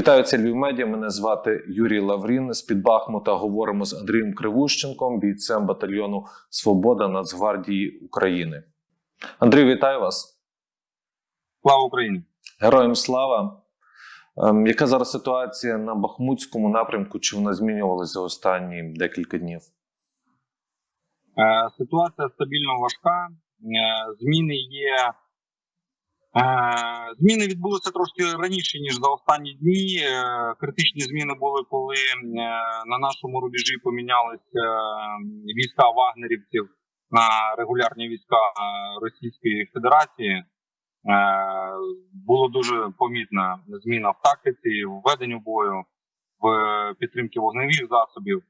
Вітаю це Львів Медіа. Мене звати Юрій Лаврін. З під Бахмута говоримо з Андрієм Кривущенком, бійцем батальйону Свобода Нацгвардії України. Андрій, вітаю вас. Слава Україні! Героям слава. Ем, яка зараз ситуація на Бахмутському напрямку? Чи вона змінювалася за останні декілька днів? Е, ситуація стабільно важка. Е, зміни є. Зміни відбулися трошки раніше ніж за останні дні. Е, критичні зміни були, коли е, на нашому рубежі помінялися війська вагнерівців на регулярні війська е, Російської Федерації. Було дуже помітна зміна в тактиці, в веденню бою, в підтримці вогневих засобів.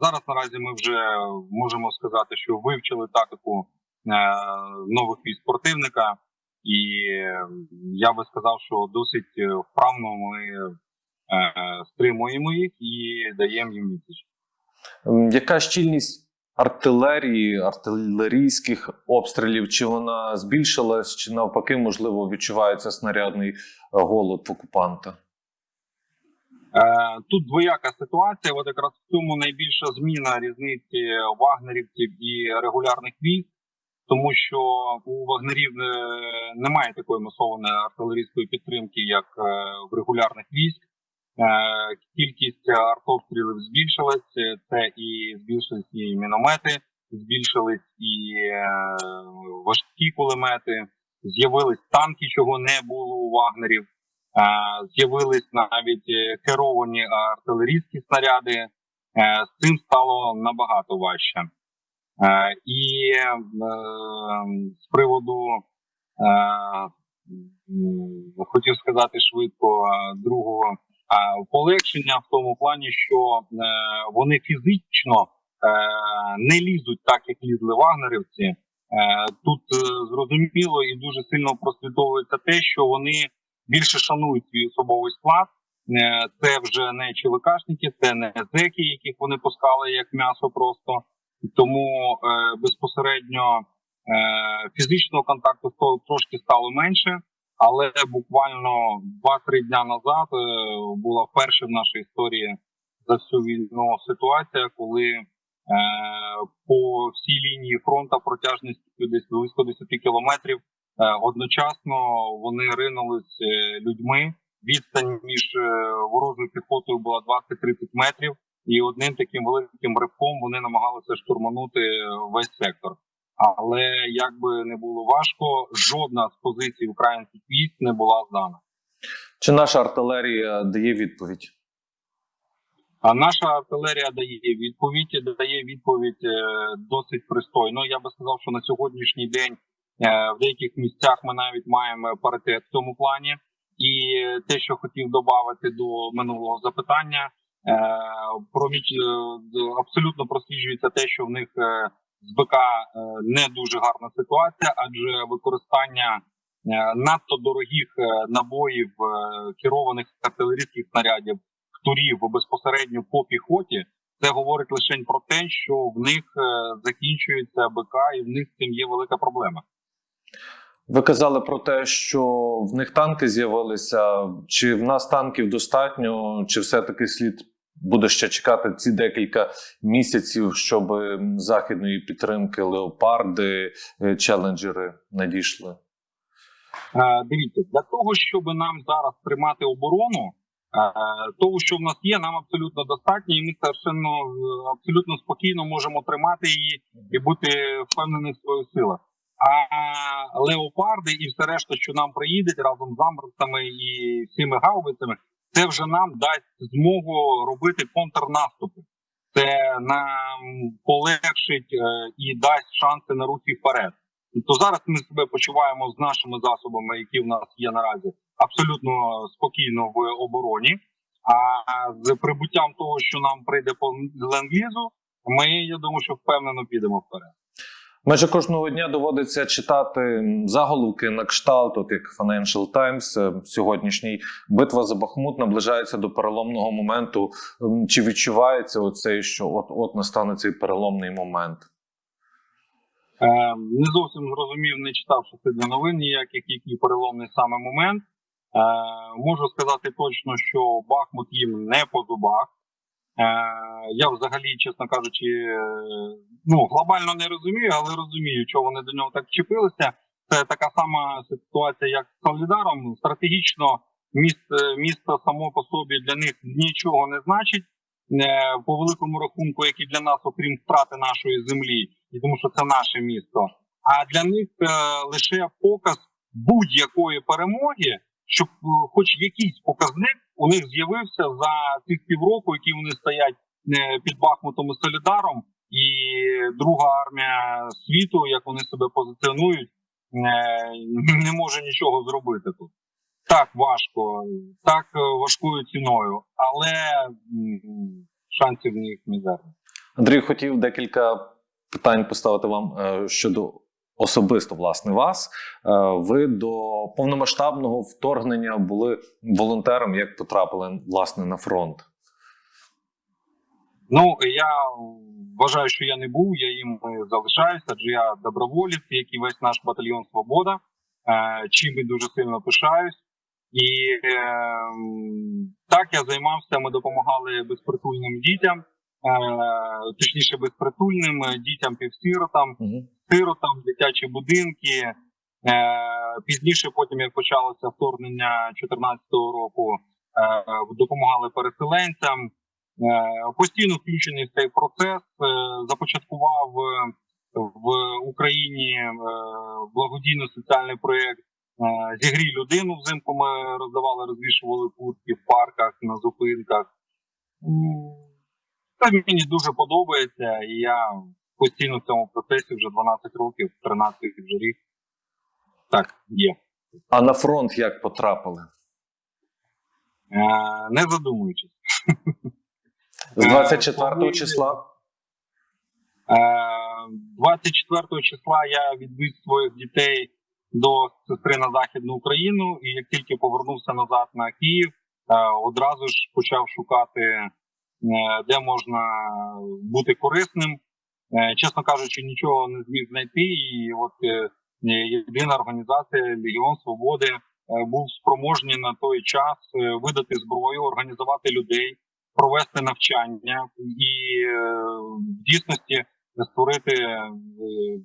Зараз наразі ми вже можемо сказати, що вивчили тактику нових військ противника, і е, я би сказав, що досить е, вправно ми е, стримуємо їх і даємо їм відсіч. Ем, Яка щільність артилерії, артилерійських обстрілів? Чи вона збільшилась, чи навпаки, можливо, відчувається снарядний е, голод в окупанта? Тут двояка ситуація. От якраз в цьому найбільша зміна різниці вагнерівців і регулярних військ, тому що у вагнерів е, немає такої масованої артилерійської підтримки, як е, в регулярних військ. Е, Кількість артобстрілів збільшилась. Це і збільшились і міномети, збільшились і важкі кулемети. З'явились танки, чого не було у вагнерів. З'явились навіть керовані артилерійські снаряди. З цим стало набагато важче. Е, І е, з приводу е, хотів сказати швидко е, другого полегшення в тому плані, що вони фізично не лізуть так, як лізли вагнерівці. Тут зрозуміло і дуже сильно прослідовується те, що вони більше шанують свій особовий склад. Це вже не ЧВКшники, це не зеки, яких вони пускали як м'ясо просто. Тому е, безпосередньо е, фізичного контакту трошки стало менше, але буквально 2-3 дня назад е, була вперше в нашій історії за всю війну ситуація, коли е, по всій лінії фронту протяжністю десь близько 10 кілометрів е, одночасно вони ринулись е, людьми. Відстань між е, ворожою піхотою була 20-30 метрів, і одним таким великим ривком вони намагалися штурманути е, весь сектор. Але як би не було важко, жодна з позицій українських військ не була здана. Чи наша артилерія дає відповідь? А наша артилерія дає відповідь, дає відповідь е, досить пристойно. Я би сказав, що на сьогоднішній день е, в деяких місцях ми навіть маємо паритет в цьому плані. І те, що хотів додати до минулого запитання, проміч е, абсолютно просліджується те, що в них е, з БК е, не дуже гарна ситуація, адже використання е, надто дорогих е, набоїв е, керованих артилерійських снарядів турів безпосередньо по піхоті, це говорить лише про те, що в них е, закінчується БК, і в них з цим є велика проблема. Ви казали про те, що в них танки з'явилися. Чи в нас танків достатньо, чи все-таки слід буде ще чекати ці декілька місяців, щоб західної підтримки леопарди, е, челенджери надійшли? Е, Дивіться, для того, щоб нам зараз тримати оборону, е, того, що в нас є, нам абсолютно достатньо, і ми совершенно абсолютно спокійно можемо тримати її і бути впевнені в своїх силах. А леопарди і все решта, що нам приїде разом з амбрусами і всіми гаубицями, це вже нам дасть змогу робити контрнаступи. Це нам полегшить е, і дасть шанси на рухи вперед. То зараз ми себе почуваємо з нашими засобами, які в нас є наразі, абсолютно спокійно в обороні. А з прибуттям того, що нам прийде по ленд-лізу, ми я думаю, що впевнено підемо вперед. Майже кожного дня доводиться читати заголовки на кшталт, от як Financial Times е, сьогоднішній битва за Бахмут наближається до переломного моменту. Чи відчувається оцей, що от от настане цей переломний момент? Е, не зовсім зрозумів, не читав, що це для новин ніяких, який переломний саме момент. можу сказати точно, що Бахмут їм не по зубах. Е, я взагалі, чесно кажучи, е, ну глобально не розумію, але розумію, чого вони до нього так вчепилися. Це така сама ситуація, як з Солідаром. Стратегічно місто, місто само по собі для них нічого не значить. е, По великому рахунку, як і для нас, окрім втрати нашої землі, і тому що це наше місто. А для них лише показ будь-якої перемоги, щоб хоч якийсь показник у них з'явився за цих півроку, які вони стоять е, під Бахмутом і Солідаром, і друга армія світу, як вони себе позиціонують, е, не може нічого зробити тут. Так важко, так важкою ціною, але шансів в них мізерні. Андрій хотів декілька питань поставити вам е, щодо особисто власне вас. Е, Ви до повномасштабного вторгнення були волонтером, як потрапили власне на фронт. Ну я вважаю, що я не був, я їм залишаюся, адже я доброволець, як і весь наш батальйон Свобода, е, чим і дуже сильно пишаюсь. І е, так я займався. Ми допомагали безпритульним дітям, е, точніше, безпритульним дітям півсиротам, Угу. Сиротам, дитячі будинки. Е, пізніше, потім як почалося вторгнення 2014 року, е, допомагали переселенцям. Е, постійно включений в цей процес. Започаткував в Україні благодійно-соціальний проєкт Зігрій людину взимку. Ми роздавали, розвішували куртки в парках, на зупинках. Це мені дуже подобається, і я постійно в цьому процесі вже 12 років, 13 вже рік. Так, є. А на фронт як потрапили? Е, не задумуючись. З Е, 24 коли- числа? Е, 24 числа я відвіз своїх дітей до сестри на Західну Україну, і як тільки повернувся назад на Київ, е, одразу ж почав шукати, е, де можна бути корисним. Е, Чесно кажучи, нічого не зміг знайти. І от е, єдина організація Легіон Свободи е, був спроможний на той час е, видати зброю, організувати людей, провести навчання і е, в дійсності створити е,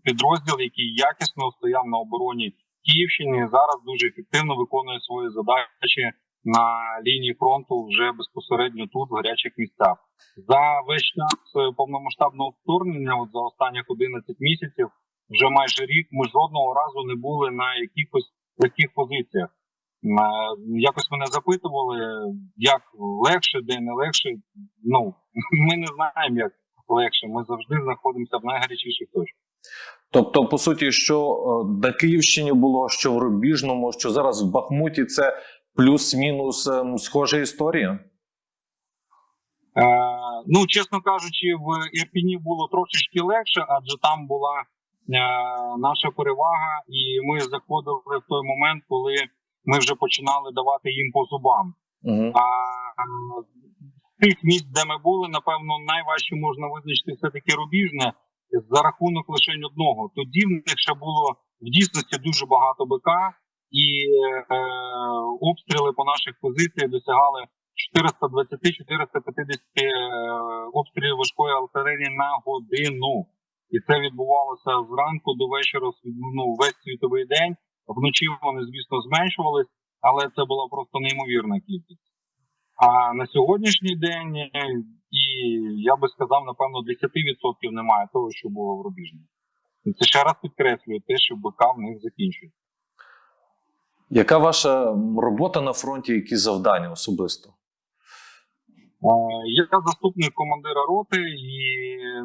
підрозділ, який якісно стояв на обороні Київщини. Зараз дуже ефективно виконує свої задачі на лінії фронту вже безпосередньо тут, в гарячих місцях. За весь час е, повномасштабного вторгнення, от за останніх 11 місяців, вже майже рік, ми жодного разу не були на якихось таких позиціях. Е, Якось мене запитували, як легше, де не легше. Ну ми не знаємо, як легше. Ми завжди знаходимося в найгарячіших точках. Тобто, по суті, що е, на Київщині було, що в Рубіжному, що зараз в Бахмуті, це плюс-мінус ем, схожа історія. Е, ну, чесно кажучи, в Ірпіні було трошечки легше, адже там була е, наша перевага, і ми заходили в той момент, коли ми вже починали давати їм по зубам. Угу. А е, з тих місць, де ми були, напевно, найважче можна визначити все таки рубіжне за рахунок лише одного. Тоді в них ще було в дійсності дуже багато БК, і е, обстріли по наших позиціях досягали 420-450 е, обстрілів важкої артилерії на годину. І це відбувалося зранку до вечора ну, весь світовий день. Вночі вони, звісно, зменшувались, але це була просто неймовірна кількість. А на сьогоднішній день, е, і я би сказав, напевно, 10% немає того, що було в Рубіжні. Це ще раз підкреслює те, що БК в них закінчується. Яка ваша робота на фронті, які завдання особисто? Я заступник командира роти, і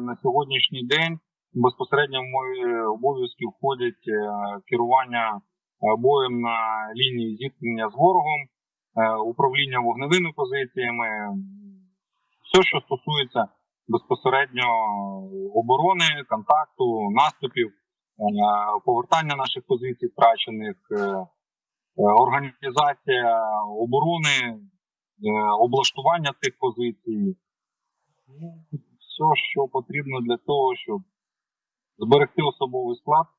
на сьогоднішній день безпосередньо в мої обов'язки входять е, керування е, боєм на лінії зіткнення з ворогом, е, управління вогневими позиціями, все, що стосується безпосередньо оборони, контакту, наступів, повертання наших позицій втрачених, організація оборони, е, облаштування цих позицій. Ну, Все, що потрібно для того, щоб зберегти особовий склад, е,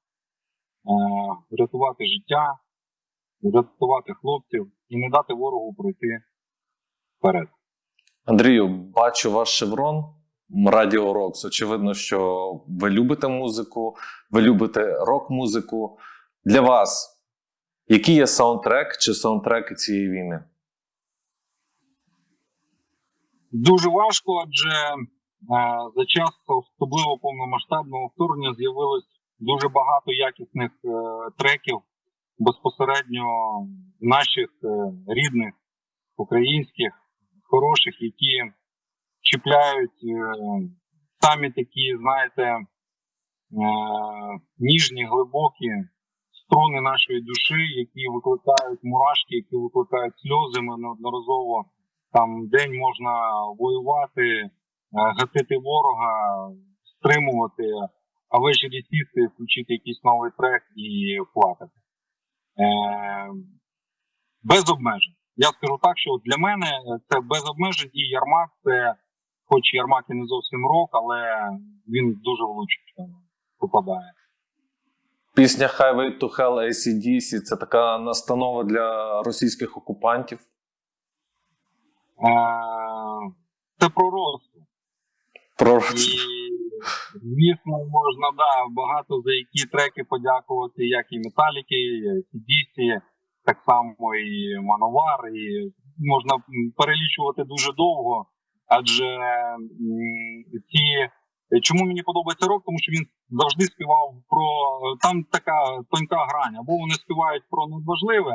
врятувати життя рятувати хлопців і не дати ворогу пройти вперед. Андрію, бачу ваш шеврон Радіо Рокс. Очевидно, що ви любите музику, ви любите рок-музику. Для вас, який є саундтрек чи саундтреки цієї війни? Дуже важко, адже е, за час особливо повномасштабного вторгнення з'явилось дуже багато якісних е, треків безпосередньо наших е, рідних, українських, хороших, які чіпляють е, самі такі, знаєте, е, ніжні, глибокі струни нашої душі, які викликають мурашки, які викликають сльози. Ми неодноразово там день можна воювати, е, гатити ворога, стримувати, а ввечері сісти, включити якийсь новий трек і плакати. Е, без обмежень. Я скажу так, що для мене це без обмежень і Ярмак це, хоч Ярмак і не зовсім рок, але він дуже влучно попадає. Пісня Highway to Hell ACDC – це така настанова для російських окупантів. Е, це про росту. Про І звісно, можна да, багато за які треки подякувати, як і Металіки, і Дісі, так само і Мановар. І можна перелічувати дуже довго, адже ці. Чому мені подобається рок? Тому що він завжди співав про там така тонка грань. Або вони співають про надважливе,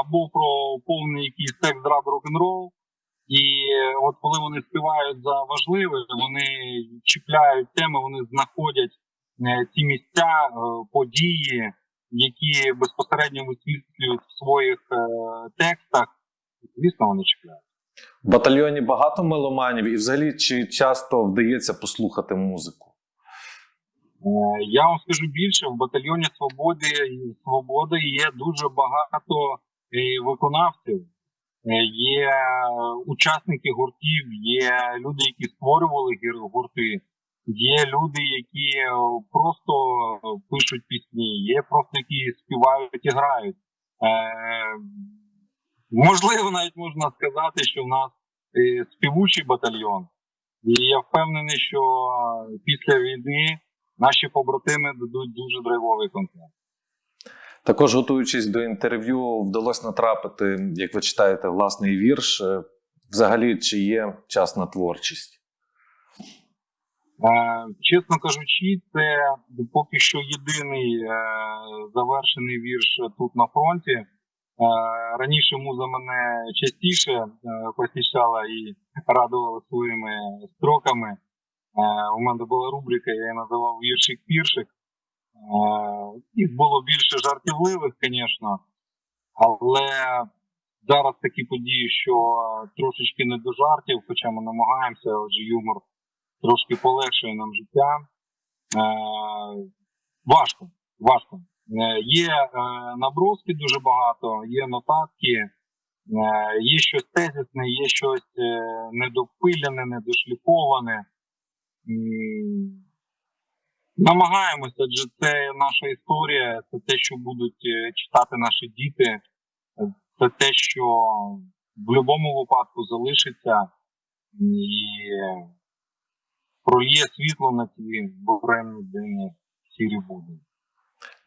або про повний якийсь секс, драг, рок-н-рол. І от коли вони співають за важливе, вони чіпляють теми, вони знаходять е, ці місця, е, події, які безпосередньо висвітлюють в своїх е, текстах. Звісно, вони чіпляють. В батальйоні багато меломанів, і взагалі чи часто вдається послухати музику? Е, Я вам скажу більше, в батальйоні Свободи Свободи є дуже багато е, виконавців. Е, Є учасники гуртів, є люди, які створювали гурти, є люди, які просто пишуть пісні, є просто які співають і грають. Можливо, навіть можна сказати, що в нас е, співучий батальйон, і я впевнений, що після війни наші побратими дадуть дуже драйвовий концерт. Також готуючись до інтерв'ю, вдалося натрапити, як ви читаєте, власний вірш. Е, Взагалі, чи є час на творчість? Е, чесно кажучи, це поки що єдиний завершений вірш тут на фронті. Раніше муза мене частіше е, посіщала і радувала своїми строками. Е, у мене була рубрика, я її називав віршик-піршик. Е, їх було більше жартівливих, звісно, але зараз такі події, що трошечки не до жартів, хоча ми намагаємося, отже, юмор трошки полегшує нам життя. Важко, важко. Е, є е, наброски дуже багато, є нотатки, е, є щось тезисне, є щось недопилене, недошліфоване. Намагаємося, адже це наша історія, це те, що будуть читати наші діти, це те, що в будь-якому випадку залишиться і пролє світло на ці буремні денні сірі будні.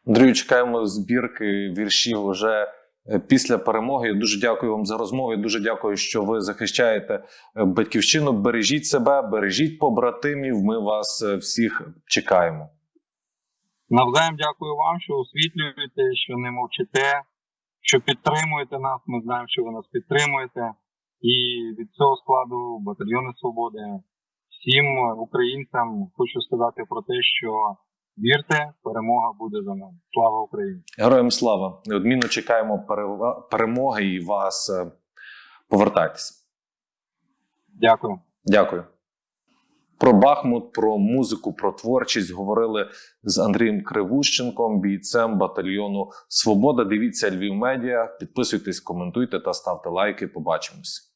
Андрію, чекаємо збірки віршів уже е, після перемоги. Я Дуже дякую вам за розмову. Дуже дякую, що ви захищаєте е, батьківщину. Бережіть себе, бережіть побратимів. Ми вас е, всіх чекаємо. Навзаєм дякую вам, що освітлюєте, що не мовчите, що підтримуєте нас. Ми знаємо, що ви нас підтримуєте. І від цього складу батальйони свободи всім українцям хочу сказати про те, що вірте, перемога буде за нами. Слава Україні! Героям слава! Неодмінно чекаємо перемоги і вас е, повертайтесь. Дякую. Дякую. Про Бахмут, про музику, про творчість говорили з Андрієм Кривущенком, бійцем батальйону Свобода. Дивіться Львів Медіа. Підписуйтесь, коментуйте та ставте лайки. Побачимось.